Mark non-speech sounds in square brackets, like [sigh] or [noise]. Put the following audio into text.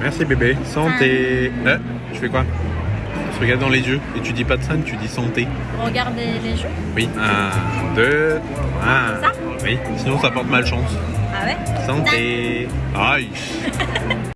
Merci bébé. Santé. Euh, je fais quoi? On se regarde dans les yeux et tu dis pas de san, tu dis santé. Regardez les jeux? Oui. Un, deux, Un. Ça? Oui. Sinon ça porte malchance. Ah ouais? Santé. Aïe. [laughs]